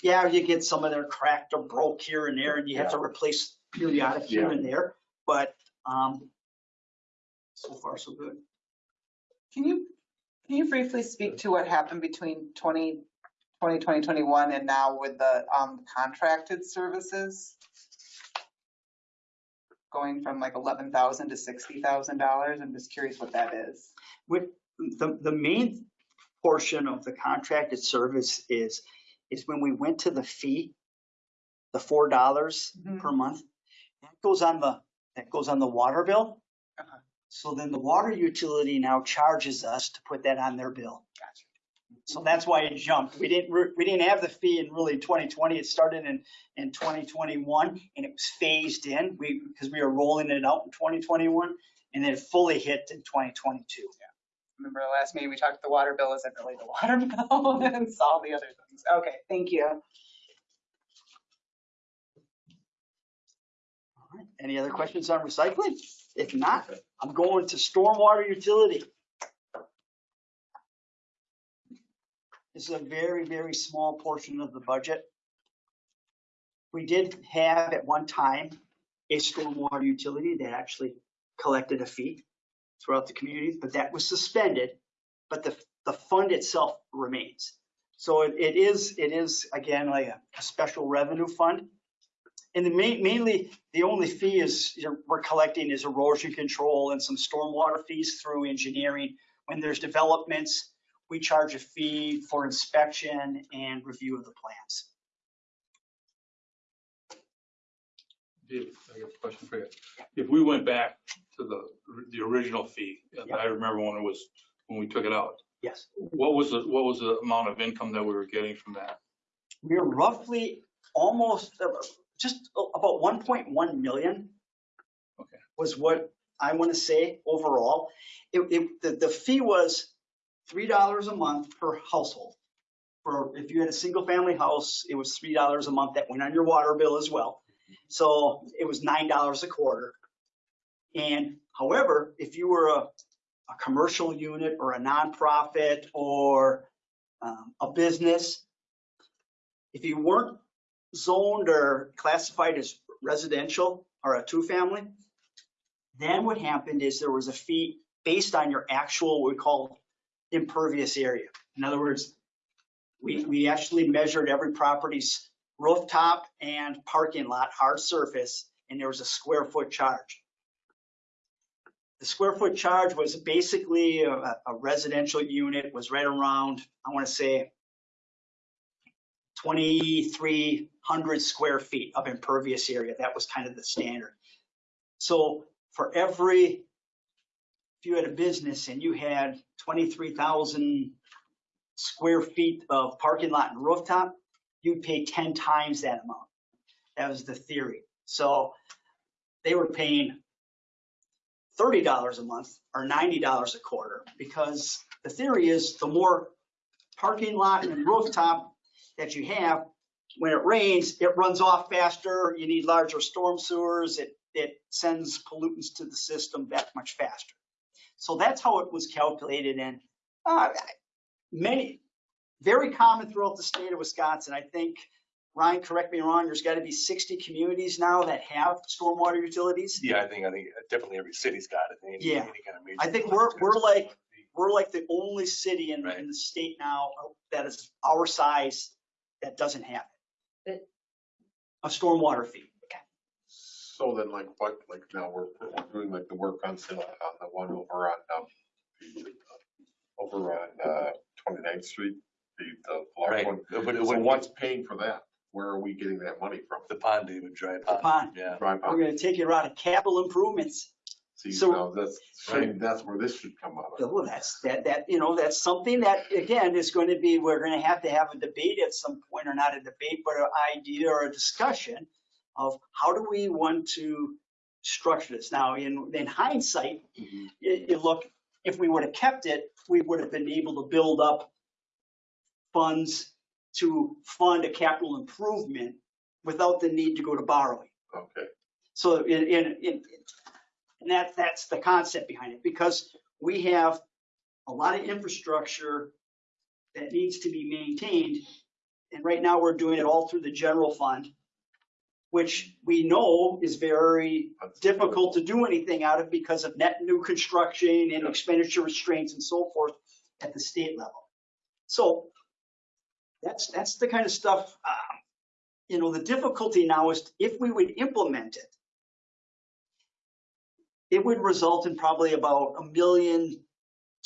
H: Yeah, you get some of their cracked or broke here and there, and you have to replace periodic here and there, but, um, so far, so good.
F: Can you, can you briefly speak to what happened between 20, 20, 2021 and now with the um, contracted services? Going from like 11,000 to $60,000. I'm just curious what that is.
H: With, the, the main portion of the contracted service is, is when we went to the fee, the four dollars
F: Mhm.
H: per month, that goes on the, that goes on the water bill.
F: Uh-huh.
H: So then the water utility now charges us to put that on their bill.
F: Gotcha.
H: So that's why it jumped. We didn't, we didn't have the fee in really 2020. It started in, in 2021 and it was phased in. We, because we were rolling it out in 2021 and then fully hit in 2022. Yeah.
F: Remember the last meeting, we talked, about the water bill isn't really the water bill (laughs) and all the other things. Okay, thank you.
H: All right. Any other questions on recycling? If not, I'm going to stormwater utility. This is a very, very small portion of the budget. We did have at one time a stormwater utility that actually collected a fee throughout the community, but that was suspended. But the, the fund itself remains. So it, it is, it is again, like a, a special revenue fund. And the main, mainly, the only fee is, we're collecting is erosion control and some stormwater fees through engineering. When there's developments, we charge a fee for inspection and review of the plans.
K: Dave, I got a question for you. If we went back to the, the original fee, and I remember when it was, when we took it out,
H: Yes.
K: what was the, what was the amount of income that we were getting from that?
H: We're roughly almost, uh, just about 1.1 million.
K: Okay.
H: Was what I want to say overall. It, it, the, the fee was $3 a month per household. For, if you had a single family house, it was $3 a month that went on your water bill as well. So it was $9 a quarter. And however, if you were a, a commercial unit or a nonprofit or um, a business, if you weren't zoned or classified as residential or a two-family, then what happened is there was a fee based on your actual, what we call impervious area. In other words, we, we actually measured every property's rooftop and parking lot hard surface, and there was a square foot charge. the square foot charge was basically a, a residential unit was right around, I want to say 2,300 square feet of impervious area. That was kind of the standard. So for every, you had a business and you had 23,000 square feet of parking lot and rooftop, you'd pay 10 times that amount. That was the theory. So they were paying $30 a month or $90 a quarter because the theory is the more parking lot and rooftop that you have, when it rains, it runs off faster. You need larger storm sewers. It, it sends pollutants to the system that much faster. So that's how it was calculated and uh, many, very common throughout the state of Wisconsin. I think, Ryan, correct me wrong, there's got to be 60 communities now that have stormwater utilities.
E: Yeah, I think, I think definitely every city's got it. any-
H: Yeah.
E: any kind of major
H: I think we're, we're like, we're like the only city in,
E: Right.
H: in the state now that is our size that doesn't have it. A stormwater fee.
A: So then like what, like now we're, we're doing like the work on, Sil- on the one over on, um, the, uh, over on, uh, 29th Street, the, the large
E: Right,
A: one.
E: but it
A: So
E: would,
A: what's paying for that? Where are we getting that money from?
E: the pond, David, dry
H: The
E: pond,
H: pond.
E: yeah.
A: Drive
H: We're
A: on.
H: gonna take it out of capital improvements.
A: See,
H: so-
A: now that's, shame that's where this should come out of.
H: Well, that's, that, that, you know, that's something that, again, is going to be, we're going to have to have a debate at some point, or not a debate, but an idea or a discussion of how do we want to structure this? Now, in, in hindsight,
E: mm-hmm.
H: you, you look, if we would have kept it, we would have been able to build up funds to fund a capital improvement without the need to go to borrowing.
A: Okay,
H: So in, in, in, and that, that's the concept behind it, because we have a lot of infrastructure that needs to be maintained. And right now, we're doing it all through the general fund, which we know is very difficult to do anything out of because of net new construction and expenditure restraints and so forth at the state level. So that's, that's the kind of stuff, um, you know, the difficulty now is if we would implement it, it would result in probably about a million,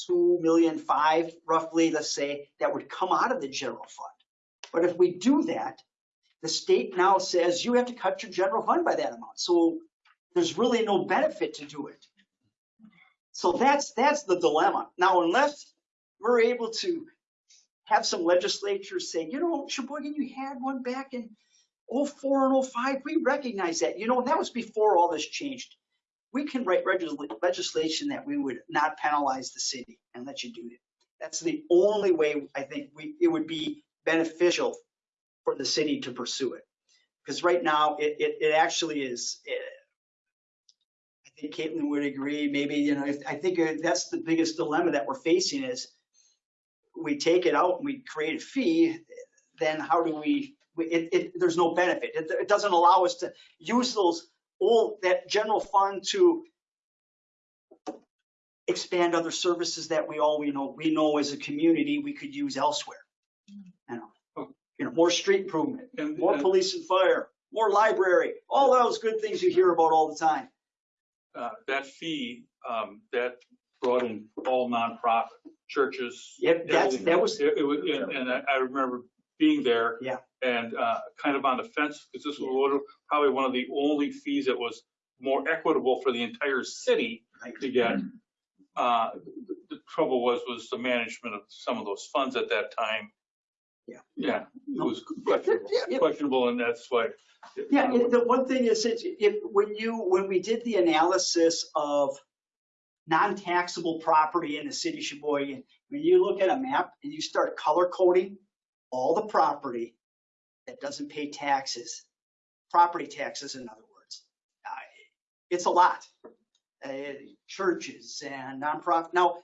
H: two million, five roughly, let's say, that would come out of the general fund. But if we do that, the state now says you have to cut your general fund by that amount. So there's really no benefit to do it. So that's, that's the dilemma. Now, unless we're able to have some legislatures say, you know, Sheboygan, you had one back in 04 and 05, we recognize that. You know, that was before all this changed. We can write legislation that we would not penalize the city and let you do it. That's the only way I think we, it would be beneficial for the city to pursue it. Because right now, it, it, it actually is, eh, I think Caitlin would agree, maybe, you know, if- I think uh, that's the biggest dilemma that we're facing is we take it out and we create a fee, then how do we, we- it, it, there's no benefit. It, it doesn't allow us to use those, all, that general fund to expand other services that we all, we know, we know as a community, we could use elsewhere. You know, you know, more street improvement,
K: And-
H: more
K: and,
H: police and fire, more library, all those good things you hear about all the time.
K: uh, That fee, um, that brought in all nonprofit churches.
H: Yep, that's,
K: everything.
H: that was,
K: It it was, and and I I remember being there.
H: Yeah.
K: And uh, kind of on the fence, because this was one probably one of the only fees that was more equitable for the entire city
H: Right.
K: to get. Uh, The the trouble was, was the management of some of those funds at that time.
H: Yeah.
K: Yeah, it was questionable,
H: Yeah,
K: questionable, and that's why.
H: Yeah, the one thing is, it's, if, when you, when we did the analysis of non-taxable property in the city of Sheboygan, when you look at a map and you start color coding all the property that doesn't pay taxes, property taxes, in other words, uh, it's a lot. Uh, Churches and nonprofit. Now,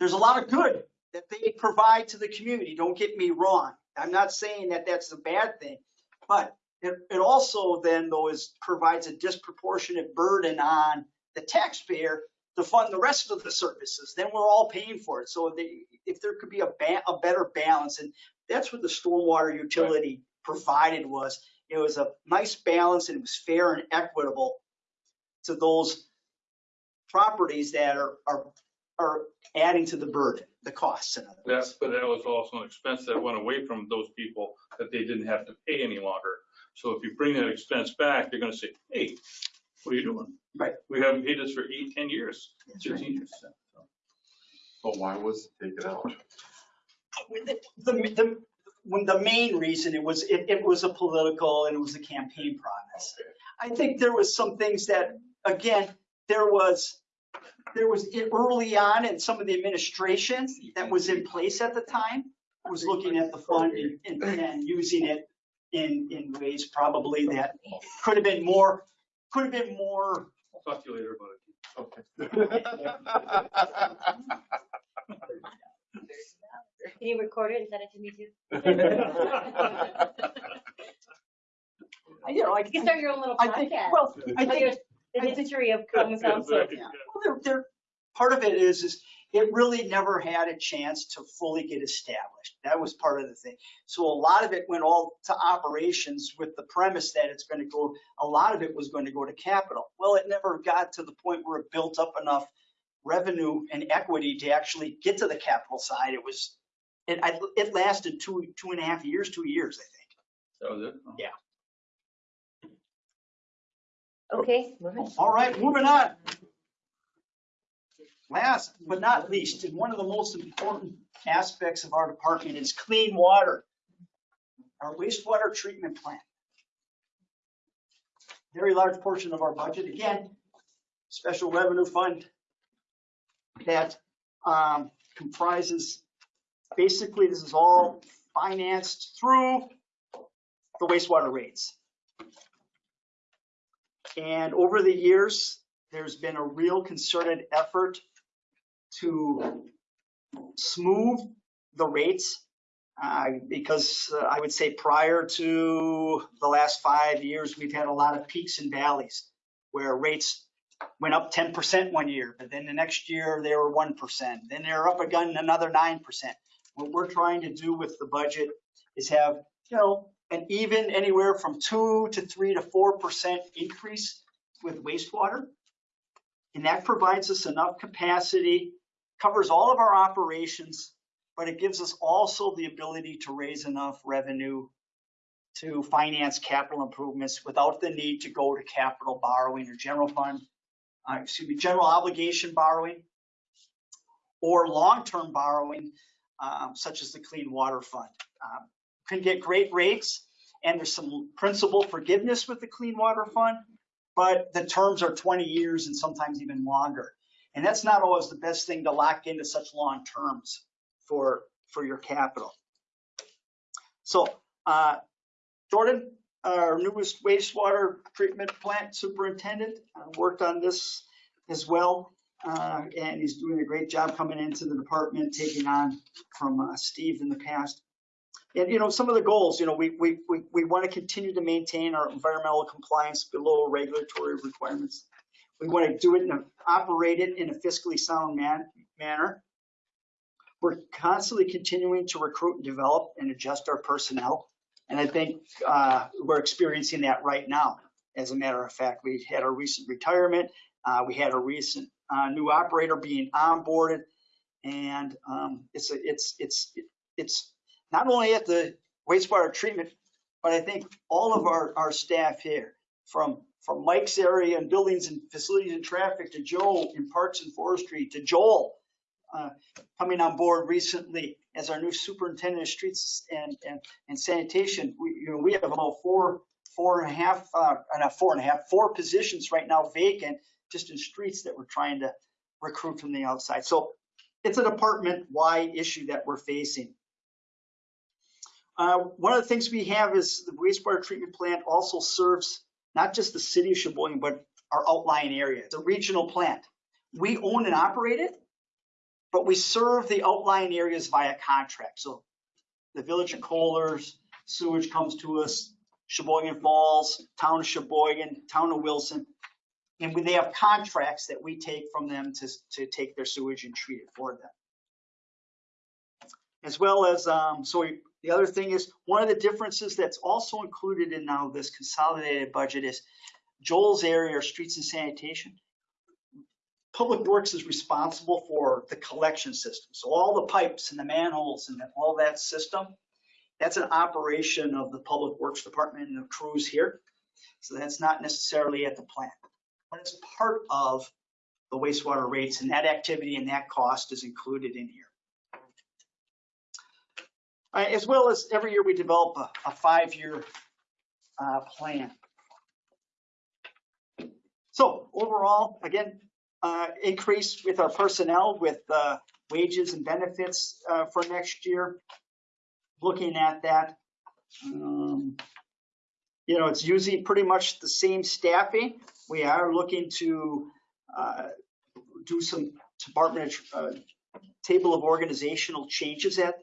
H: there's a lot of good that they provide to the community. Don't get me wrong. I'm not saying that that's a bad thing, but it, it also then though is provides a disproportionate burden on the taxpayer to fund the rest of the services. Then we're all paying for it. So they, if there could be a, ba- a better balance, and that's what the stormwater utility provided was, it was a nice balance and it was fair and equitable to those properties that are, are, are adding to the burden, the costs in other words.
K: That's, but that was also an expense that went away from those people that they didn't have to pay any longer. So if you bring that expense back, they're gonna say, hey, what are you doing?
H: Right.
K: We haven't paid this for eight, ten years, fifteen years.
A: But why was it taken out?
H: The, the, the, when the main reason it was, it, it was a political and it was a campaign promise. I think there was some things that, again, there was, there was early on in some of the administration that was in place at the time was looking at the fund and, and- and using it in, in ways probably that could have been more, could have been more,
K: I'll talk to you later about it.
A: Okay.
B: Can you record it and send it to me too? (laughs)
H: I, you know, I
B: You can start your own little
H: I think,
B: podcast.
H: well, I think
B: your- The history of common council.
H: Yeah, well, there, there, part of it is, is it really never had a chance to fully get established. That was part of the thing. So a lot of it went all to operations with the premise that it's going to go, a lot of it was going to go to capital. Well, it never got to the point where it built up enough revenue and equity to actually get to the capital side. It was, it, I, it lasted two, two and a half years, two years, I think.
K: That was it?
H: Yeah.
B: Okay, moving.
H: All right, moving on. Last but not least, and one of the most important aspects of our department is clean water. Our wastewater treatment plant. Very large portion of our budget, again, special revenue fund that um, comprises, basically, this is all financed through the wastewater rates. And over the years, there's been a real concerted effort to smooth the rates. uh, Because uh, I would say prior to the last five years, we've had a lot of peaks and valleys where rates went up 10% one year, but then the next year they were 1%. Then they're up again another 9%. What we're trying to do with the budget is have, you know, an even anywhere from two to three to 4% increase with wastewater. And that provides us enough capacity, covers all of our operations, but it gives us also the ability to raise enough revenue to finance capital improvements without the need to go to capital borrowing or general fund, uh, excuse me, general obligation borrowing or long-term borrowing, um, such as the Clean Water Fund. Um, Can get great rates and there's some principal forgiveness with the Clean Water Fund, but the terms are 20 years and sometimes even longer. And that's not always the best thing to lock into such long terms for, for your capital. So, uh, Jordan, our newest wastewater treatment plant superintendent, uh, worked on this as well. Uh, and he's doing a great job coming into the department, taking on from uh, Steve in the past. And, you know, some of the goals, you know, we, we, we, we want to continue to maintain our environmental compliance below regulatory requirements. We want to do it and operate it in a fiscally sound man, manner. We're constantly continuing to recruit and develop and adjust our personnel. And I think uh, we're experiencing that right now. As a matter of fact, we had a recent retirement. Uh, we had a recent uh, new operator being onboarded. And um, it's, a, it's, it's, it's not only at the wastewater treatment, but I think all of our, our staff here, from, from Mike's area and buildings and facilities and traffic to Joe in parks and forestry to Joel, uh, coming on board recently as our new superintendent of streets and, and, and sanitation. We, you know, we have about four, four and a half, uh, not four and a half, four positions right now vacant just in streets that we're trying to recruit from the outside. So it's a department-wide issue that we're facing. Uh, one of the things we have is the wastewater treatment plant also serves not just the city of Sheboygan, but our outlying area. It's a regional plant. We own and operate it, but we serve the outlying areas via contract. So the village of Kohler's, sewage comes to us, Sheboygan Falls, town of Sheboygan, town of Wilson. And they have contracts that we take from them to, to take their sewage and treat it for them. As well as, um, so we- the other thing is, one of the differences that's also included in now this consolidated budget is Joel's area, streets and sanitation. Public Works is responsible for the collection system. So all the pipes and the manholes and all that system, that's an operation of the Public Works Department and the crews here. So that's not necessarily at the plant, but it's part of the wastewater rates and that activity and that cost is included in here. Uh, As well as every year we develop a, a five-year uh, plan. So overall, again, uh, increase with our personnel with uh, wages and benefits uh, for next year. Looking at that, um, you know, it's using pretty much the same staffing. We are looking to uh, do some department table of organizational changes at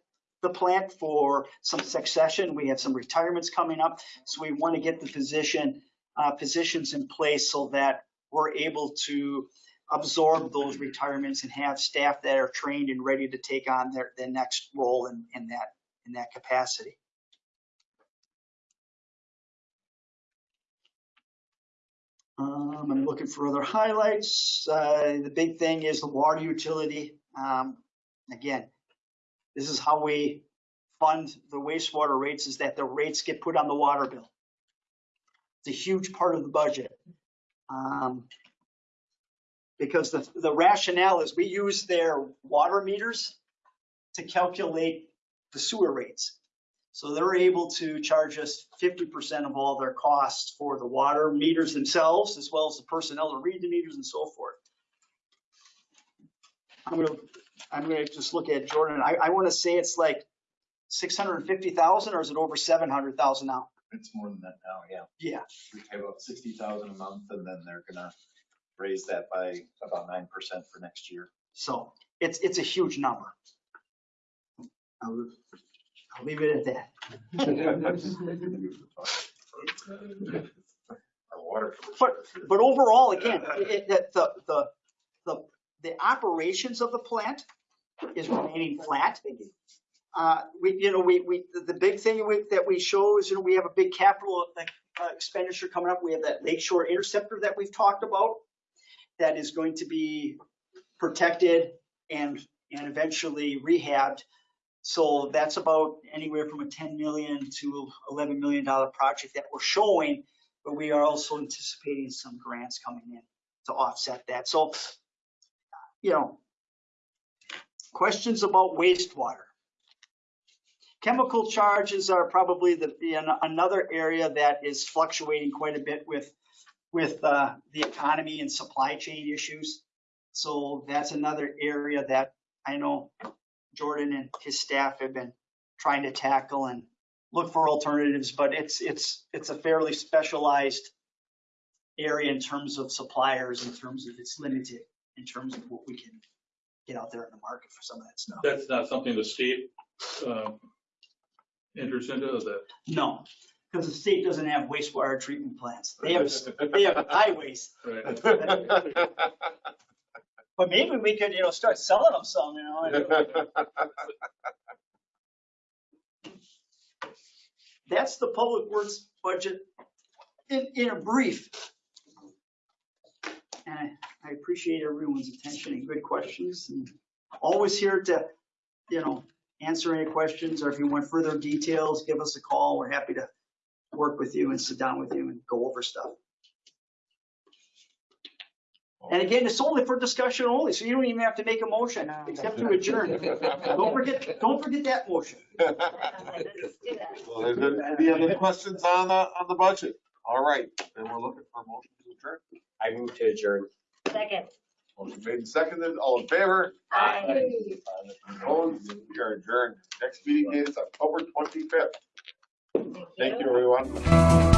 H: the plant for some succession. We have some retirements coming up, so we want to get the position uh, positions in place so that we're able to absorb those retirements and have staff that are trained and ready to take on their, their next role in, in that, in that capacity. Um, I'm looking for other highlights. Uh, the big thing is the water utility. Um, again, this is how we fund the wastewater rates is that the rates get put on the water bill. It's a huge part of the budget. Um, because the, the rationale is we use their water meters to calculate the sewer rates. So they're able to charge us 50% of all their costs for the water meters themselves, as well as the personnel to read the meters and so forth. I'm gonna, I'm gonna just look at Jordan. I, I wanna say it's like 650,000 or is it over 700,000 now?
M: It's more than that now, yeah.
H: Yeah.
M: We pay about sixty thousand a month and then they're gonna raise that by about nine percent for next year.
H: So it's, it's a huge number. I'll, I'll leave it at that. (laughs) But, but overall, again, it, it- the, the, the, the operations of the plant is remaining flat. Uh, we, you know, we, we, the big thing we, that we show is, you know, we have a big capital uh, expenditure coming up. We have that Lakeshore Interceptor that we've talked about that is going to be protected and, and eventually rehabbed. So that's about anywhere from a 10 million to 11 million dollar project that we're showing, but we are also anticipating some grants coming in to offset that. So, you know, questions about wastewater. Chemical charges are probably the, the- another area that is fluctuating quite a bit with, with uh, the economy and supply chain issues. So that's another area that I know Jordan and his staff have been trying to tackle and look for alternatives, but it's, it's, it's a fairly specialized area in terms of suppliers, in terms of it's limited, in terms of what we can get out there in the market for some of that stuff.
K: That's not something the state, um, enters into, is that?
H: No, because the state doesn't have wastewater treatment plants. They have, they have (laughs) highways.
K: Right.
H: But maybe we could, you know, start selling them some, you know. (laughs) That's the public works budget in, in a brief. And I, I appreciate everyone's attention and good questions and always here to, you know, answer any questions or if you want further details, give us a call. We're happy to work with you and sit down with you and go over stuff. And again, it's only for discussion only, so you don't even have to make a motion except to adjourn. Don't forget, don't forget that motion.
B: Do (laughs) that.
A: Well, is there Any other questions on the, on the budget? All right, then we're looking for a motion to adjourn.
C: I move to adjourn.
B: Second.
A: Motion made and seconded, all in favor?
B: Aye.
A: Opposed? We are adjourned. Next meeting is October 25th. Thank you, everyone.